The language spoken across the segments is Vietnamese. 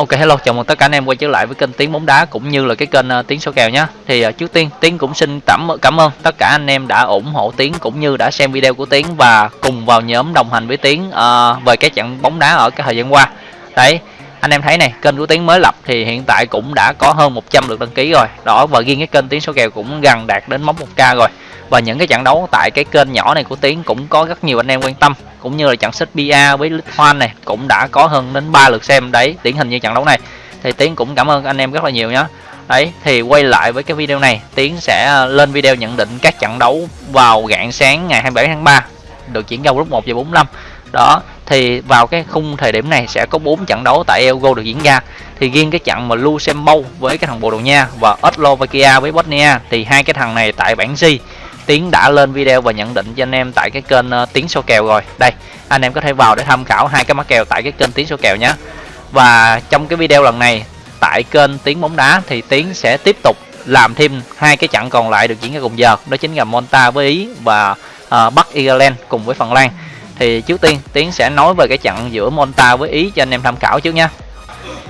Ok hello, chào mừng tất cả anh em quay trở lại với kênh Tiếng bóng đá cũng như là cái kênh uh, Tiếng số kèo nhé. Thì uh, trước tiên Tiếng cũng xin cảm cảm ơn tất cả anh em đã ủng hộ Tiếng cũng như đã xem video của Tiếng và cùng vào nhóm đồng hành với Tiếng uh, về cái trận bóng đá ở cái thời gian qua. Đấy, anh em thấy này, kênh của tiến mới lập thì hiện tại cũng đã có hơn 100 lượt đăng ký rồi. Đó và riêng cái kênh tiến số kèo cũng gần đạt đến mốc 1k rồi. Và những cái trận đấu tại cái kênh nhỏ này của Tiến cũng có rất nhiều anh em quan tâm cũng như là trận xích bia với hoan này cũng đã có hơn đến 3 lượt xem đấy điển hình như trận đấu này thì Tiến cũng cảm ơn anh em rất là nhiều nhé đấy thì quay lại với cái video này Tiến sẽ ờ, lên video nhận định các trận đấu vào rạng sáng ngày 27 tháng 3 được chuyển ra lúc 1 giờ 45 đó thì vào cái khung thời điểm này sẽ có 4 trận đấu tại Euro được diễn ra thì riêng cái trận mà Luxembourg với cái thằng Bồ Đào Nha và Slovakia với Bosnia thì hai cái thằng này tại bảng G Tiến đã lên video và nhận định cho anh em tại cái kênh ờ, uh, Tiến số kèo rồi. Đây, anh em có thể vào để tham khảo hai cái mã kèo tại cái kênh Tiến số kèo nhé. Và trong cái video lần này tại kênh Tiến bóng đá thì Tiến sẽ tiếp tục làm thêm hai cái trận còn lại được diễn ra cùng giờ, đó chính là Monta với Ý và uh, Bắc Ireland cùng với Phần Lan. Thì trước tiên Tiến sẽ nói về cái trận giữa Monta với Ý cho anh em tham khảo trước nha.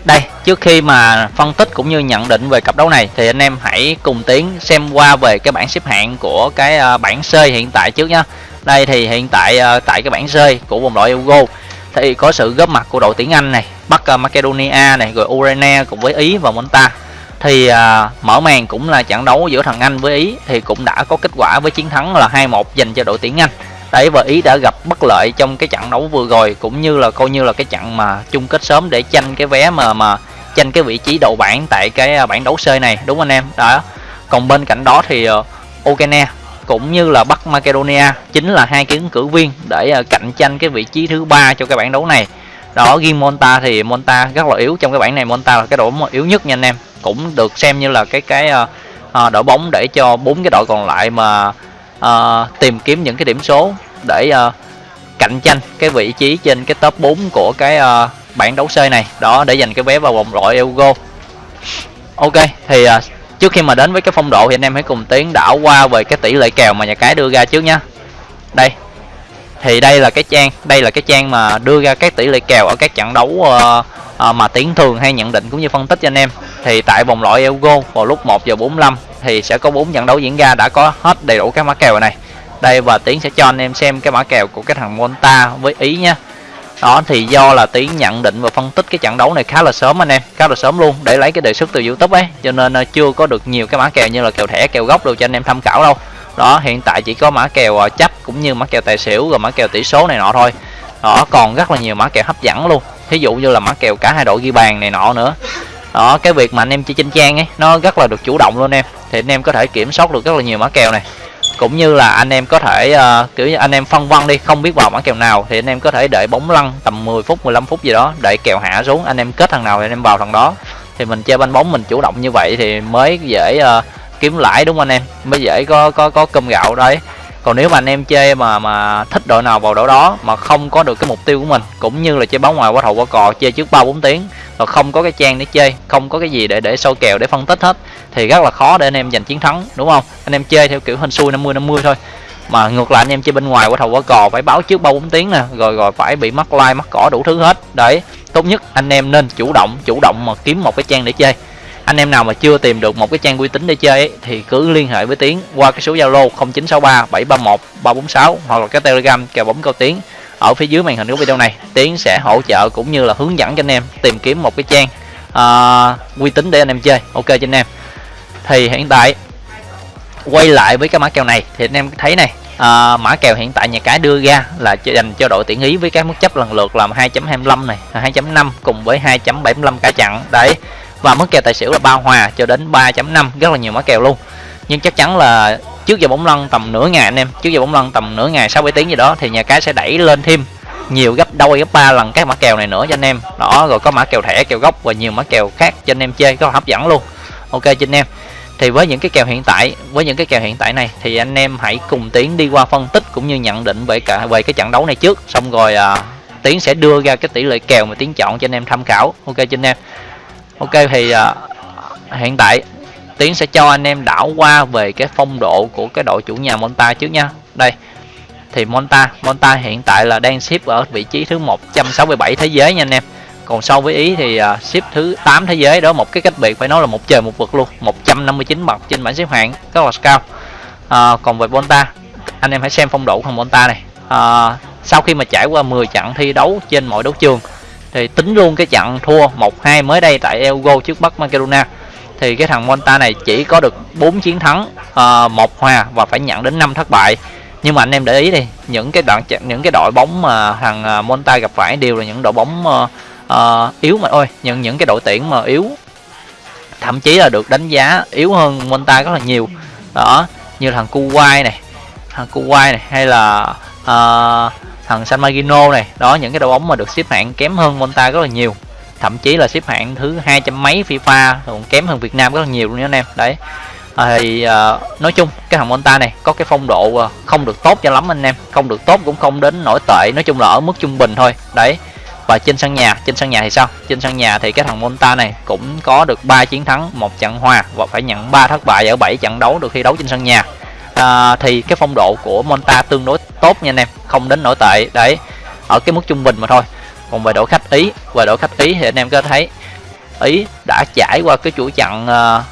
Đây, trước khi mà phân tích cũng như nhận định về cặp đấu này thì anh em hãy cùng tiến xem qua về cái bảng xếp hạng của cái ờ, bảng C hiện tại trước nha Đây thì hiện tại ờ, tại cái bảng C của vòng loại Euro thì có sự góp mặt của đội tuyển Anh này, Bắc ờ, Macedonia này, rồi Ukraine cùng với Ý và Monta. Thì à, mở màn cũng là trận đấu giữa thằng Anh với Ý thì cũng đã có kết quả với chiến thắng là 2-1 dành cho đội tuyển Anh đấy, và ý đã gặp bất lợi trong cái trận đấu vừa rồi, cũng như là coi như là cái trận mà chung kết sớm để tranh cái vé mà mà tranh cái vị trí đầu bảng tại cái à, bảng đấu C này, đúng anh em? Đó. Còn bên cạnh đó thì ờ, Ukraine cũng như là Bắc Macedonia chính là hai cái ứng cử viên để à, cạnh tranh cái vị trí thứ ba cho cái bảng đấu này. Đó, riêng Monta thì Monta rất là yếu, trong cái bảng này Monta là cái đội bóng yếu nhất nha anh em. Cũng được xem như là cái cái à, đội bóng để cho bốn cái đội còn lại mà uh, tìm kiếm những cái điểm số để uh, cạnh tranh cái vị trí trên cái top 4 của cái uh, bảng đấu C này. Đó để giành cái vé vào vòng loại Euro. Ok thì uh, trước khi mà đến với cái phong độ thì anh em hãy cùng tiến đảo qua về cái tỷ lệ kèo mà nhà cái đưa ra trước nhá. Đây thì đây là cái trang đây là cái trang mà đưa ra các tỷ lệ kèo ở các trận đấu uh, Ờ, mà tiến thường hay nhận định cũng như phân tích cho anh em, thì tại vòng loại Euro vào lúc 1 giờ 45 thì sẽ có bốn trận đấu diễn ra đã có hết đầy đủ các mã kèo này. Đây và tiến sẽ cho anh em xem cái mã kèo của cái thằng Monta với ý nha đó, thì do là tiến nhận định và phân tích cái trận đấu này khá là sớm anh em, khá là sớm luôn, để lấy cái đề xuất từ youtube ấy. Cho nên ờ, chưa có được nhiều cái mã kèo như là kèo thẻ, kèo gốc đâu cho anh em tham khảo đâu. Đó, hiện tại chỉ có mã kèo ờ, chấp cũng như mã kèo tài xỉu rồi mã kèo tỷ số này nọ thôi. Đó, còn rất là nhiều mã kèo hấp dẫn luôn thí dụ như là mã kèo cả hai đội ghi bàn này nọ nữa. Đó cái việc mà anh em chơi trên trang ấy nó rất là được chủ động luôn em. Thì anh em có thể kiểm soát được rất là nhiều mã kèo này. Cũng như là anh em có thể uh, kiểu như anh em phân vân đi không biết vào mã kèo nào thì anh em có thể đợi bóng lăn tầm 10 phút 15 phút gì đó đợi kèo hạ xuống anh em kết thằng nào thì anh em vào thằng đó. Thì mình chơi banh bóng mình chủ động như vậy thì mới dễ uh, kiếm lãi đúng không anh em? Mới dễ có có có cơm gạo đấy còn nếu mà anh em chơi mà mà thích đội nào vào đội đó mà không có được cái mục tiêu của mình, cũng như là chơi bóng ngoài qua thầu qua cò chơi trước ba bốn tiếng và không có cái trang để chơi không có cái gì để để sâu kèo để phân tích hết, thì rất là khó để anh em giành chiến thắng, đúng không? Anh em chơi theo kiểu hình xui 50 50 thôi. Mà ngược lại anh em chơi bên ngoài qua thầu qua cò, phải báo trước ba bốn tiếng nè, rồi rồi phải bị mắc like, mắc cỏ đủ thứ hết. Đấy, tốt nhất anh em nên chủ động chủ động mà kiếm một cái trang để chơi anh em nào mà chưa tìm được một cái trang uy tín để chơi ấy, thì cứ liên hệ với tiến qua cái số zalo 0963 731 346 hoặc là cái telegram kèo bóng cao tiến. Ở phía dưới màn hình của video này tiến sẽ hỗ trợ cũng như là hướng dẫn cho anh em tìm kiếm một cái trang uh, uy tín để anh em chơi. Ok cho anh em. Thì hiện tại quay lại với cái mã kèo này thì anh em thấy này à, mã kèo hiện tại nhà cái đưa ra là dành cho đội tuyển ý với cái mức chấp lần lượt là 2.25 này 2.5 cùng với 2.75 cả chặn đấy và mức kèo tài xỉu là ba hòa cho đến 3.5 rất là nhiều mã kèo luôn. Nhưng chắc chắn là trước giờ bóng lăn tầm nửa ngày anh em trước giờ bóng lăn tầm nửa ngày 6 7 tiếng gì đó thì nhà cái sẽ đẩy lên thêm nhiều gấp đôi gấp ba lần các mã kèo này nữa cho anh em. Đó rồi có mã kèo thẻ kèo gốc và nhiều mã kèo khác cho anh em chơi rất là hấp dẫn luôn. Ok cho anh em. Thì với những cái kèo hiện tại với những cái kèo hiện tại này thì anh em hãy cùng tiến đi qua phân tích cũng như nhận định về cả về cái trận đấu này trước. Xong rồi à, tiến sẽ đưa ra cái tỷ lệ kèo mà tiến chọn cho anh em tham khảo. Ok cho anh em ok thì uh, hiện tại tiến sẽ cho anh em đảo qua về cái phong độ của cái đội chủ nhà monta trước nha. Đây thì monta monta hiện tại là đang xếp ở vị trí thứ 167 thế giới nha anh em. Còn so với ý thì à, uh, xếp thứ 8 thế giới đó một cái cách biệt phải nói là một trời một vực luôn 159 bậc trên bảng xếp hạng rất là cao. Uh, còn về Bonta anh em hãy xem phong độ của thằng Bonta này. Uh, sau khi mà trải qua 10 trận thi đấu trên mọi đấu trường thì tính luôn cái trận thua 1-2 mới đây tại Elgo trước Bắc Macedonia thì cái thằng Monta này chỉ có được 4 chiến thắng uh, một hòa và phải nhận đến 5 thất bại. Nhưng mà anh em để ý đi những cái đoạn những cái đội bóng mà thằng ờ, Monta gặp phải đều là những đội bóng uh, uh, yếu mà. Ôi những những cái đội tuyển mà yếu thậm chí là được đánh giá yếu hơn Monta rất là nhiều. Đó như thằng Kuwait này thằng Kuwait này hay là uh, thằng San Marino này đó những cái đội bóng mà được xếp hạng kém hơn Monta rất là nhiều. Thậm chí là xếp hạng thứ hai trăm mấy FIFA còn kém hơn Việt Nam rất là nhiều luôn nha anh em. Đấy. À, thì à, nói chung cái thằng Monta này có cái phong độ à, không được tốt cho lắm anh em. Không được tốt cũng không đến nổi tệ nói chung là ở mức trung bình thôi. Đấy. Và trên sân nhà trên sân nhà thì sao? Trên sân nhà thì cái thằng Monta này cũng có được 3 chiến thắng một trận hòa và phải nhận 3 thất bại ở 7 trận đấu được thi đấu trên sân nhà à, thì cái phong độ của Monta tương đối tốt nha anh em không đến nổi tệ. Đấy ở cái mức trung bình mà thôi. Còn về đội khách ý về đội khách ý thì anh em có thấy ý đã trải qua cái chuỗi trận uh,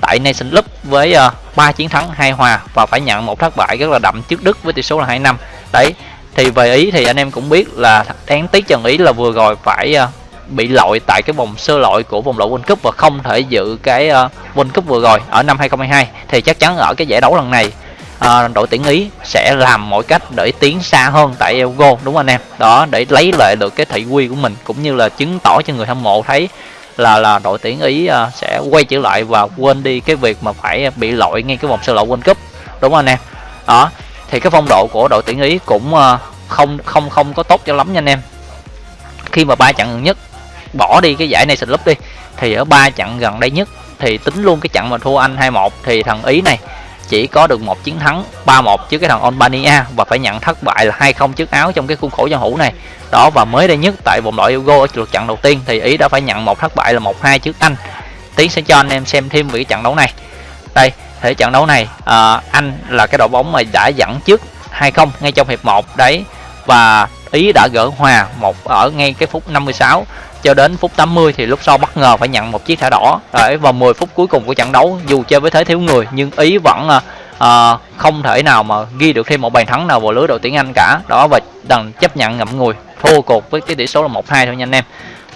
tại Nation Cup với à, uh, 3 chiến thắng hai hòa và phải nhận một thất bại rất là đậm trước Đức với tỷ số là 2 năm. Đấy thì về ý thì anh em cũng biết là đáng tiếc trận ý là vừa rồi phải uh, bị lội tại cái vòng sơ loại của vòng loại World Cup và không thể dự cái uh, World Cup vừa rồi ở năm 2022 thì chắc chắn ở cái giải đấu lần này uh, đội tuyển ý sẽ làm mọi cách để tiến xa hơn tại Euro đúng không anh em? Đó để lấy lại được cái thị quy của mình cũng như là chứng tỏ cho người hâm mộ thấy là là đội tuyển ý uh, sẽ quay trở lại và quên đi cái việc mà phải bị lội ngay cái vòng sơ loại World Cup đúng không anh em? Đó thì cái phong độ của đội tuyển ý cũng uh, không không không có tốt cho lắm nha anh em. Khi mà ba trận gần nhất bỏ đi cái giải này sình Cup đi thì ở ba trận gần đây nhất thì tính luôn cái trận mà thua Anh 21 thì thằng Ý này chỉ có được một chiến thắng 3-1 trước cái thằng Albania và phải nhận thất bại là 2-0 trước Áo trong cái khuôn khổ giao hữu này. Đó và mới đây nhất tại vòng loại Euro ở lượt trận đầu tiên thì Ý đã phải nhận một thất bại là 1-2 trước Anh. Tiến sẽ cho anh em xem thêm về cái trận đấu này. Đây, thể trận đấu này à, Anh là cái đội bóng mà đã dẫn trước 2-0 ngay trong hiệp 1 đấy và Ý đã gỡ hòa một ở ngay cái phút 56 cho đến phút 80 thì lúc sau bất ngờ phải nhận một chiếc thẻ đỏ. Đấy vào 10 phút cuối cùng của trận đấu dù chơi với thế thiếu người nhưng ý vẫn à, à, không thể nào mà ghi được thêm một bàn thắng nào vào lưới đội tuyển Anh cả. Đó và đành chấp nhận ngậm ngùi thua cuộc với cái tỷ số là 1-2 thôi nha anh em.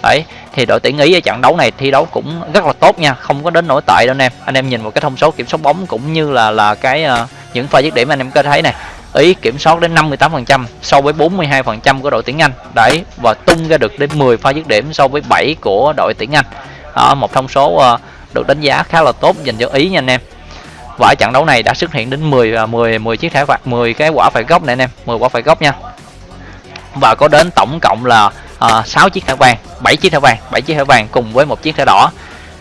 Đấy thì đội tuyển ý ở trận đấu này thi đấu cũng rất là tốt nha không có đến nổi tệ đâu anh em. Anh em nhìn một cái thông số kiểm soát bóng cũng như là là cái uh, những pha dứt điểm anh em có thấy này Ý kiểm soát đến 58% so với 42% của đội tuyển Anh. Đấy và tung ra được đến 10 pha dứt điểm so với 7 của đội tuyển Anh. À, một thông số uh, được đánh giá khá là tốt dành cho Ý nha anh em. Và ở trận đấu này đã xuất hiện đến 10 10 10 chiếc thẻ phạt 10 cái quả phải góc này anh em 10 quả phải góc nha. Và có đến tổng cộng là ờ, uh, 6 chiếc thẻ vàng 7 chiếc thẻ vàng 7 chiếc thẻ vàng cùng với một chiếc thẻ đỏ.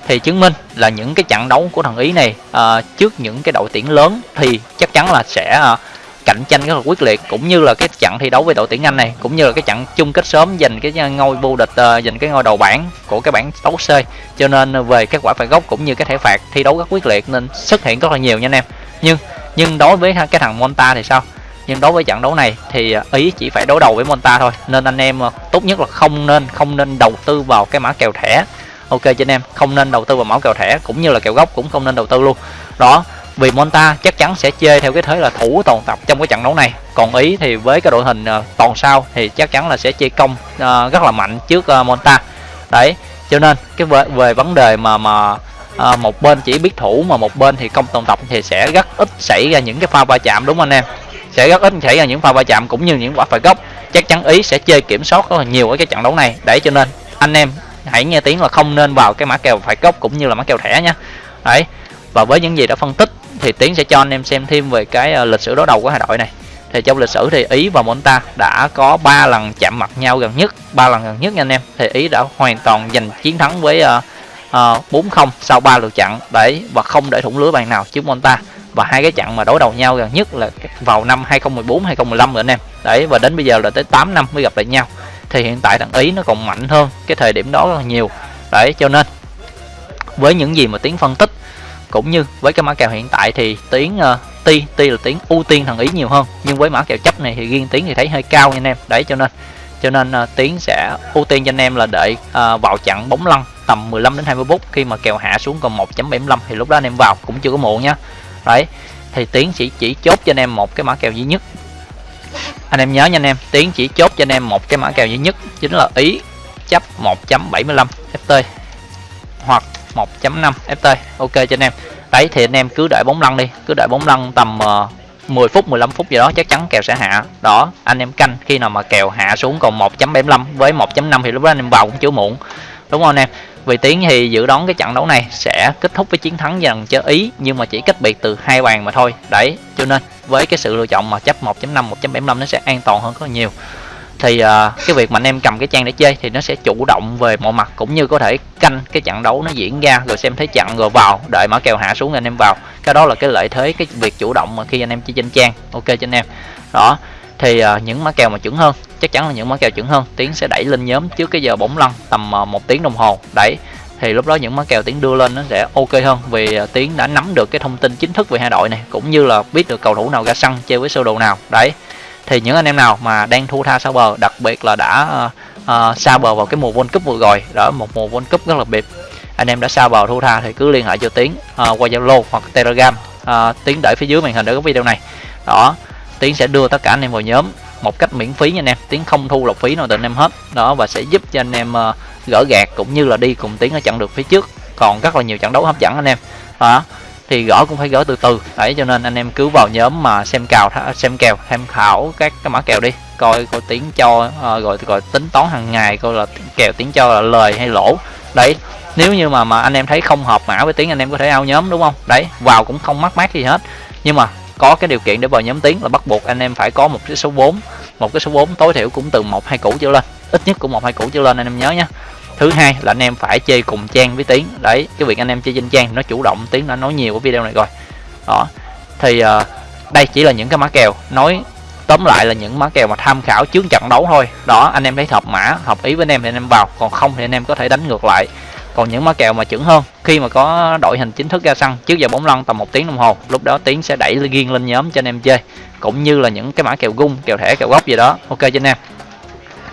Thì chứng minh là những cái trận đấu của thằng Ý này uh, trước những cái đội tuyển lớn thì chắc chắn là sẽ uh, cạnh tranh rất là quyết liệt, cũng như là cái trận thi đấu với đội tuyển Anh này, cũng như là cái trận chung kết sớm giành cái ngôi vô địch ờ, giành cái ngôi đầu bảng của cái bảng đấu C cho nên về các quả phạt góc cũng như cái thẻ phạt thi đấu rất quyết liệt nên xuất hiện rất là nhiều nha anh em. Nhưng nhưng đối với cái thằng Monta thì sao? Nhưng đối với trận đấu này thì ý chỉ phải đối đầu với Monta thôi. Nên anh em ờ, tốt nhất là không nên không nên đầu tư vào cái mã kèo thẻ. Ok cho anh em, không nên đầu tư vào mã kèo thẻ, cũng như là kèo góc cũng không nên đầu tư luôn. Đó vì Monta chắc chắn sẽ chơi theo cái thế là thủ toàn tập trong cái trận đấu này. Còn ý thì với cái đội hình uh, toàn sao thì chắc chắn là sẽ chơi công uh, rất là mạnh trước uh, Monta. Đấy cho nên cái về, về vấn đề mà mà à, một bên chỉ biết thủ mà một bên thì công toàn tập thì sẽ rất ít xảy ra những cái pha va chạm đúng không anh em? Sẽ rất ít xảy ra những pha va chạm cũng như những quả phạt góc. Chắc chắn ý sẽ chơi kiểm soát rất là nhiều ở cái trận đấu này. Để cho nên anh em hãy nghe tiếng là không nên vào cái mã kèo phạt góc cũng như là mã kèo thẻ nha đấy và với những gì đã phân tích thì tiến sẽ cho anh em xem thêm về cái ờ, lịch sử đối đầu của hai đội này. Thì trong lịch sử thì ý và monta đã có 3 lần chạm mặt nhau gần nhất ba lần gần nhất nha anh em. Thì ý đã hoàn toàn giành chiến thắng với uh, uh, 4-0 sau 3 lượt trận đấy và không để thủng lưới bàn nào trước monta. Và hai cái trận mà đối đầu nhau gần nhất là vào năm 2014 2015 rồi anh em. Đấy và đến bây giờ là tới 8 năm mới gặp lại nhau. Thì hiện tại thằng ý nó còn mạnh hơn cái thời điểm đó rất là nhiều. Đấy cho nên với những gì mà tiến phân tích cũng như với cái mã kèo hiện tại thì tiếng ờ, uh, ti ti là tiếng ưu tiên thằng ý nhiều hơn. Nhưng với mã kèo chấp này thì riêng tiếng thì thấy hơi cao nha anh em. Đấy cho nên cho nên ờ, uh, tiến sẽ ưu tiên cho anh em là đợi uh, vào chặn bóng lăn tầm 15 đến 20 phút khi mà kèo hạ xuống còn 1.75 thì lúc đó anh em vào cũng chưa có muộn nhá đấy thì tiến chỉ chỉ chốt cho anh em một cái mã kèo duy nhất. Anh em nhớ nha anh em tiến chỉ chốt cho anh em một cái mã kèo duy nhất chính là ý chấp 1.75 ft hoặc 1.5 ft ok cho anh em. Đấy thì anh em cứ đợi bóng lăn đi. Cứ đợi bóng lăn tầm ờ, uh, 10 phút 15 phút gì đó chắc chắn kèo sẽ hạ. Đó anh em canh khi nào mà kèo hạ xuống còn 1.75 với 1.5 thì lúc đó anh em vào cũng chưa muộn. Đúng không anh em? Vì tiến thì dự đoán cái trận đấu này sẽ kết thúc với chiến thắng dần cho ý nhưng mà chỉ cách biệt từ hai bàn mà thôi. Đấy cho nên với cái sự lựa chọn mà chấp 1.5 1.75 nó sẽ an toàn hơn rất nhiều thì uh, cái việc mà anh em cầm cái trang để chơi thì nó sẽ chủ động về mọi mặt cũng như có thể canh cái trận đấu nó diễn ra rồi xem thấy chặn rồi vào đợi mã kèo hạ xuống anh em vào. Cái đó là cái lợi thế cái việc chủ động mà khi anh em chơi trên trang. Ok cho anh em. Đó thì uh, những mã kèo mà chuẩn hơn chắc chắn là những mã kèo chuẩn hơn. Tiến sẽ đẩy lên nhóm trước cái giờ bóng lăn tầm uh, một tiếng đồng hồ. Đẩy thì lúc đó những mã kèo tiến đưa lên nó sẽ ok hơn vì uh, tiến đã nắm được cái thông tin chính thức về hai đội này cũng như là biết được cầu thủ nào ra sân chơi với sơ đồ nào. Đấy thì những anh em nào mà đang thu tha sau bờ đặc biệt là đã uh, uh, xa bờ vào cái mùa World Cup vừa rồi đó một mùa World Cup rất là biệt anh em đã xa bờ thu tha thì cứ liên hệ cho tiến uh, qua Zalo hoặc Telegram uh, tiến để phía dưới màn hình để có video này. Đó tiến sẽ đưa tất cả anh em vào nhóm một cách miễn phí nha anh em. Tiến không thu lọc phí nào từ anh em hết. Đó và sẽ giúp cho anh em uh, gỡ gạt cũng như là đi cùng tiến ở chặng được phía trước. Còn rất là nhiều trận đấu hấp dẫn anh em. Đó thì gõ cũng phải gõ từ từ. Đấy, cho nên anh em cứ vào nhóm mà xem cào xem kèo, tham khảo các cái mã kèo đi. Coi coi tiếng cho ờ, rồi rồi tính toán hàng ngày, coi là kèo, tiếng cho là lời hay lỗ. Đấy, nếu như mà mà anh em thấy không hợp mã với tiếng, anh em có thể ao nhóm, đúng không? Đấy, vào cũng không mắc mát gì hết. Nhưng mà có cái điều kiện để vào nhóm tiếng là bắt buộc anh em phải có một cái số 4 một cái số 4 tối thiểu cũng từ một, hai củ trở lên. Ít nhất cũng một, hai củ trở lên, anh em nhớ nhé thứ hai là anh em phải chơi cùng trang với tiếng đấy cái việc anh em chơi trên trang nó chủ động. Tiếng đã nói nhiều ở video này rồi. Đó. Thì uh, đây chỉ là những cái mã kèo. Nói tóm lại là những mã kèo mà tham khảo trước trận đấu thôi. Đó anh em thấy hợp mã hợp ý với anh em thì anh em vào. Còn không thì anh em có thể đánh ngược lại. Còn những mã kèo mà chuẩn hơn khi mà có đội hình chính thức ra sân trước giờ bóng lăn tầm một tiếng đồng hồ lúc đó tiến sẽ đẩy riêng lên nhóm cho anh em chơi. Cũng như là những cái mã kèo gung kèo thẻ kèo góc gì đó. Ok cho anh em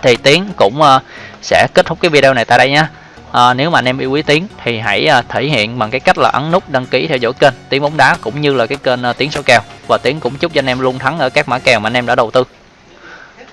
thì tiến cũng uh, sẽ kết thúc cái video này tại đây nhé à, ờ, nếu mà anh em yêu quý tiến thì hãy uh, thể hiện bằng cái cách là ấn nút đăng ký theo dõi kênh tiến bóng đá cũng như là cái kênh uh, tiến số kèo. Và tiến cũng chúc cho anh em luôn thắng ở các mã kèo mà anh em đã đầu tư.